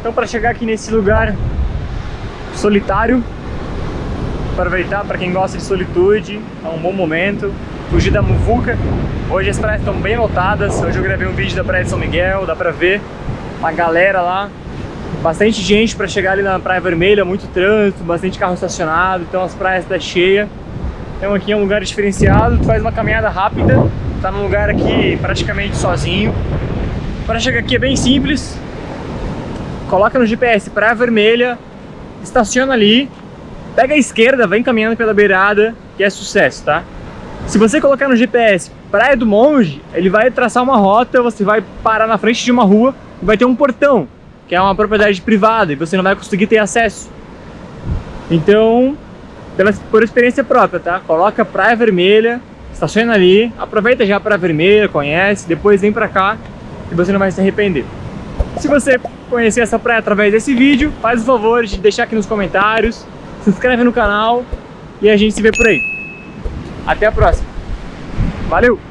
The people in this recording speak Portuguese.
Então para chegar aqui nesse lugar solitário, aproveitar para quem gosta de solitude, é um bom momento. Fugir da muvuca. Hoje as praias estão bem lotadas. Hoje eu gravei um vídeo da Praia de São Miguel, dá pra ver uma galera lá. Bastante gente para chegar ali na Praia Vermelha, muito trânsito, bastante carro estacionado, então as praias estão tá cheias. Então aqui é um lugar diferenciado, tu faz uma caminhada rápida, tá num lugar aqui praticamente sozinho. Para chegar aqui é bem simples, coloca no GPS Praia Vermelha, estaciona ali, pega a esquerda, vem caminhando pela beirada, que é sucesso, tá? Se você colocar no GPS Praia do Monge, ele vai traçar uma rota, você vai parar na frente de uma rua e vai ter um portão, que é uma propriedade privada e você não vai conseguir ter acesso. Então, pela, por experiência própria, tá? Coloca Praia Vermelha, estaciona ali, aproveita já a Praia Vermelha, conhece, depois vem pra cá e você não vai se arrepender. Se você conhecer essa praia através desse vídeo, faz o favor de deixar aqui nos comentários, se inscreve no canal e a gente se vê por aí. Até a próxima. Valeu!